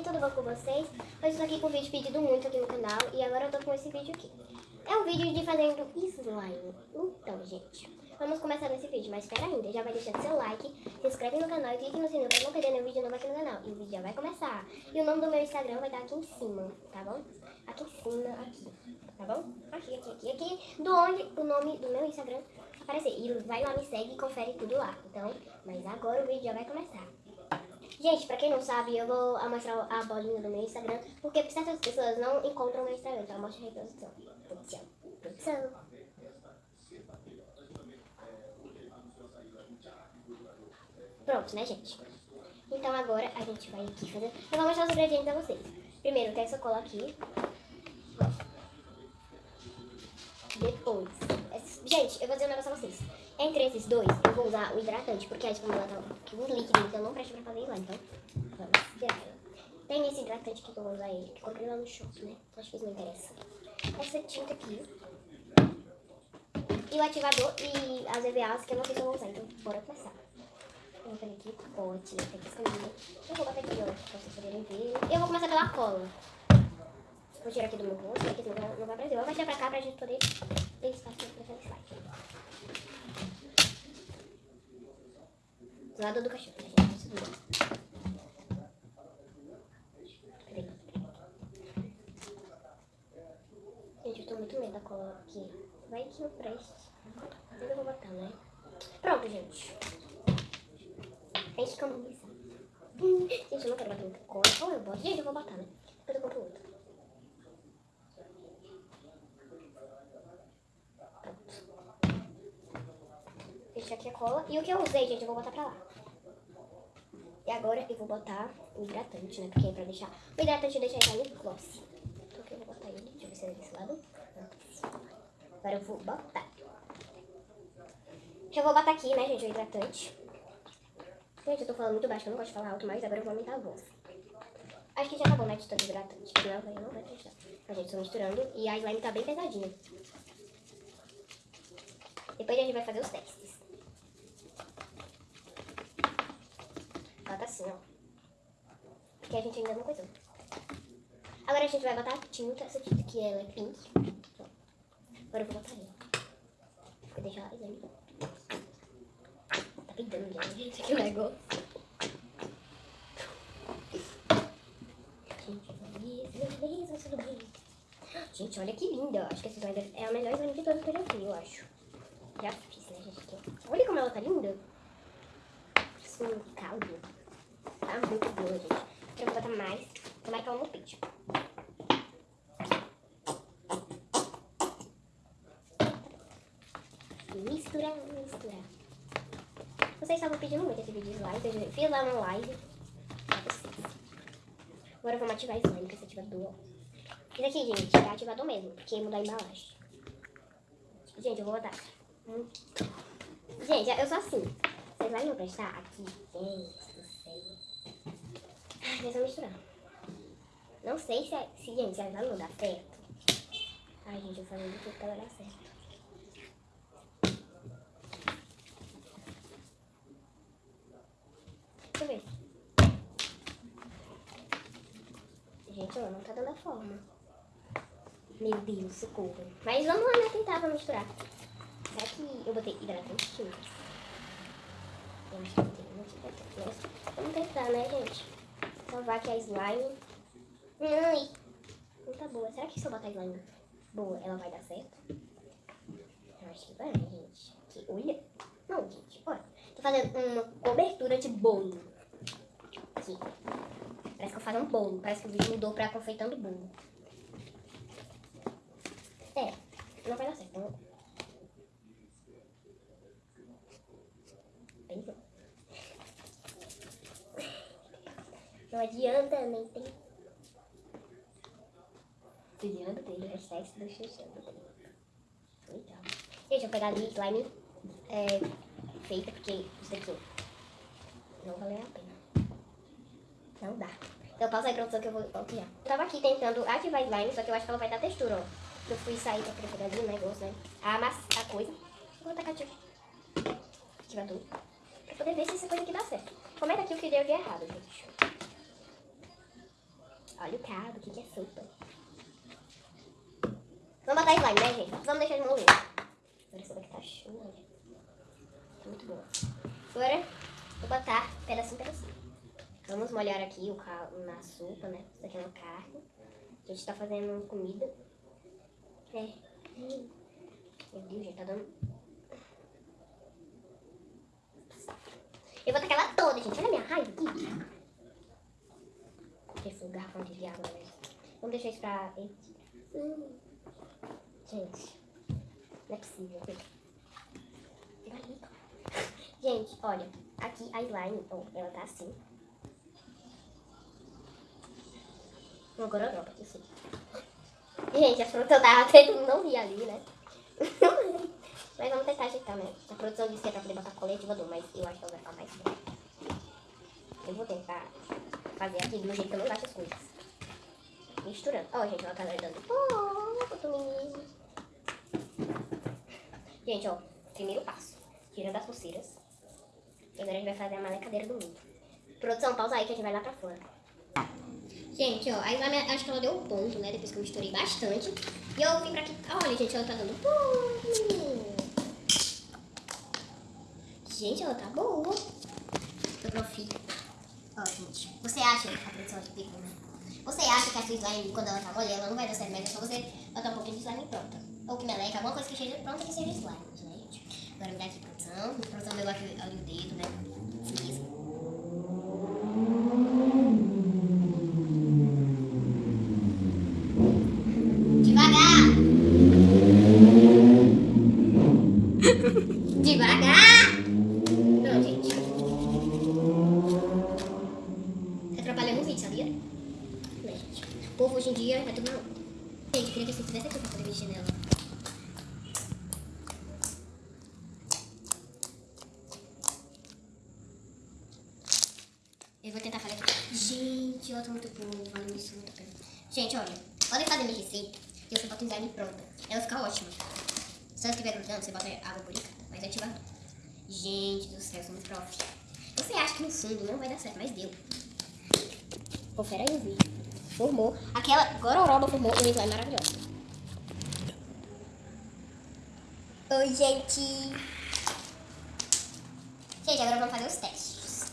tudo bom com vocês? Hoje estou aqui com um vídeo pedido muito aqui no canal e agora eu tô com esse vídeo aqui. É um vídeo de fazendo slime. Então, gente, vamos começar nesse vídeo, mas espera ainda, já vai deixando seu like, se inscreve no canal e clique no sininho para não perder nenhum vídeo novo aqui no canal. E o vídeo já vai começar. E o nome do meu Instagram vai estar aqui em cima, tá bom? Aqui em cima, aqui, tá bom? Aqui, aqui, aqui, aqui, do onde o nome do meu Instagram aparecer. E vai lá, me segue e confere tudo lá. Então, mas agora o vídeo já vai começar. Gente, pra quem não sabe, eu vou mostrar a bolinha do meu Instagram, porque certas pessoas não encontram o meu Instagram, então eu mostro a reprodução. Produção. Produção. Pronto, né, gente? Então agora a gente vai aqui fazer... Eu vou mostrar os ingredientes a vocês. Primeiro tem essa cola aqui. Depois... Gente, eu vou dizer um negócio a vocês. Entre esses dois, eu vou usar o hidratante, porque a espuma tá aqui um líquido, então não presta pra fazer lá, então vamos tirar ela. Tem esse hidratante aqui que eu vou usar ele, que comprei lá no shopping, né? Acho que isso não interessa. Essa tinta aqui. E o ativador e as EVAs que eu não sei se eu vou usar, então bora começar. Eu vou pegar aqui o pote, né? Que. Eu vou botar aqui, ó, pra vocês poderem ver. Eu vou começar pela cola. Vou tirar aqui do meu rosto, porque senão não vai aparecer. Eu vou tirar pra cá pra gente poder ter espaço pra fazer slide. Do lado do cachorro, né, gente? Peraí. Gente, eu tô muito medo da cola aqui. Vai que não preste. Mas eu vou botar, né? Pronto, gente. Enche camisa. Hum, gente, eu não quero botar muita cola. Ou eu boto. Gente, eu vou botar, né? Depois eu compro outro. Deixa aqui a cola. E o que eu usei, gente, eu vou botar pra lá. E agora eu vou botar o hidratante, né? Porque é pra deixar... O hidratante deixa ele no gloss. Então aqui eu vou botar ele. Deixa eu ver se é desse lado. Agora eu vou botar. Eu vou botar aqui, né, gente, o hidratante. Gente, eu tô falando muito baixo, eu não gosto de falar alto, mas agora eu vou aumentar a voz. Acho que já tá bom, né, de tanto hidratante. Senão eu não vai prestar. A gente, tô misturando e a slime tá bem pesadinha. Depois a gente vai fazer os testes. Bota assim, ó. Porque a gente ainda não coisou. Agora a gente vai botar a tinta. Essa tinta aqui, ela é pink. Agora eu vou botar ela. Vou deixar slime. Tá pintando já, gente, aqui o negócio. Gente, olha que linda. Acho que essa slime é a melhor slime de todas que eu já fiz, eu acho. Já fiz, né, gente? Olha como ela tá linda. É um caldo. Tá muito boa, gente. Eu vou botar mais. Tomara que ela não pinte. Misturar, misturar. Vocês estavam pedindo muito esse vídeo de slime. Eu fiz lá uma live. Agora vamos ativar slime esse ativador. Isso aqui, gente, é ativador mesmo, porque mudar a embalagem. Gente, eu vou botar. Gente, eu sou assim. Vocês vão me prestar aqui? Gente mas eu misturar. Não sei se, é, se gente, se vai dar certo. Ai, gente, eu falei tudo pra dar certo. Deixa eu ver. Gente, ó, não tá dando a forma. Meu Deus, socorro. Mas vamos lá, né? Tentar, vamos misturar. Será que eu botei hidratante? Eu acho que botei vamos testar, né, gente? Salvar aqui a slime. Ai, não tá boa. Será que se eu botar a slime boa, ela vai dar certo? Eu acho que vai, gente. Aqui, olha. Não, gente, olha. Tô fazendo uma cobertura de bolo. Aqui. Parece que eu faço um bolo. Parece que o vídeo mudou pra confeitando bolo. É, não vai dar certo. Não. Não adianta, nem tem. Adianta, tem hashtag do Xuxando. Legal. Gente, eu vou pegar ali slime é, feita, porque isso daqui não valeu a pena. Não dá. Então pausa aí, produção, que eu vou copiar. Eu tava aqui tentando ativar slime, só que eu acho que ela vai dar textura, ó. Eu fui sair pra pegar ali o negócio, né? A, massa, a coisa. Vou tacar ativador. Pra poder ver se essa coisa aqui dá certo. Comenta aqui o que deu de errado, gente. Olha o caldo, que, que é sopa. Vamos botar slime, né, gente? Vamos deixar ele mover. Olha só que tá show, olha. Tá muito boa. Agora, vou botar pedacinho, pedacinho. Vamos molhar aqui o caldo na sopa, né? Isso aqui é uma carne. A gente tá fazendo comida. É. Meu Deus, já tá dando... Eu vou tacar ela toda, gente. Olha a minha raiva aqui. Esse garrafão de água, né? Vamos deixar isso pra... Gente, não é possível. Gente, olha. Aqui a slime, oh, ela tá assim. Uma gororoba sim. Gente, a eu tava tentando não vi ali, né? mas vamos tentar ajeitar, né? A produção disse que é pra poder botar colete voador, mas eu acho que ela vai ficar mais bem. Fazer aqui do jeito que eu não gosto as coisas. Misturando. Ó, oh, gente, ela tá dando. Outro menino. Gente, ó, primeiro passo. Tirando as pulseiras. E agora a gente vai fazer a malecadeira do mundo. Produção, pausa aí que a gente vai lá pra fora. Gente, ó, a slime, acho que ela deu um ponto, né? Depois que eu misturei bastante. E eu vim pra aqui. Olha, gente, ela tá dando ponto. Gente, ela tá boa. Eu profi. Você acha que a produção aqui pegou, né? Você acha que a sua slime, quando ela tá molhando, ela não vai dar certo, mas é só você botar um pouquinho de slime pronta. Ou que meleca, alguma coisa que seja pronta que seja slime, gente? Agora me dá aqui produção. Produção deu aqui ali o dedo, né? Vídeo, sabia? Gente? O povo hoje em dia é tudo onda. Gente, eu queria que você fizesse aqui pra poder mexer nela. Eu vou tentar fazer aqui. Gente, ela tá muito boa, valeu isso, muito pena. Gente, olha, podem fazer minha receita e você bota o slime pronta. Ela fica ótima. Se ela estiver grudando, você bota água buricada, mas ativa. Gente do céu, eu sou muito prof. Você acha que no fundo não vai dar certo, mas deu. Confere aí o vídeo formou, aquela gororoba formou um slime maravilhoso. Oi, gente! Gente, agora vamos fazer os testes.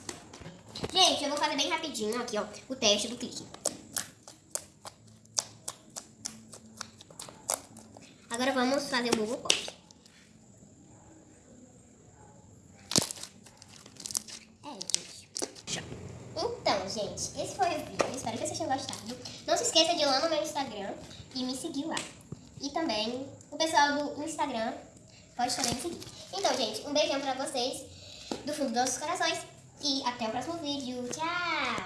Gente, eu vou fazer bem rapidinho aqui, ó, o teste do clique. Agora vamos fazer o bubble pop. gente, esse foi o vídeo. Espero que vocês tenham gostado. Não se esqueça de ir lá no meu Instagram e me seguir lá. E também o pessoal do Instagram pode também me seguir. Então, gente, um beijão pra vocês do fundo dos nossos corações. E até o próximo vídeo. Tchau!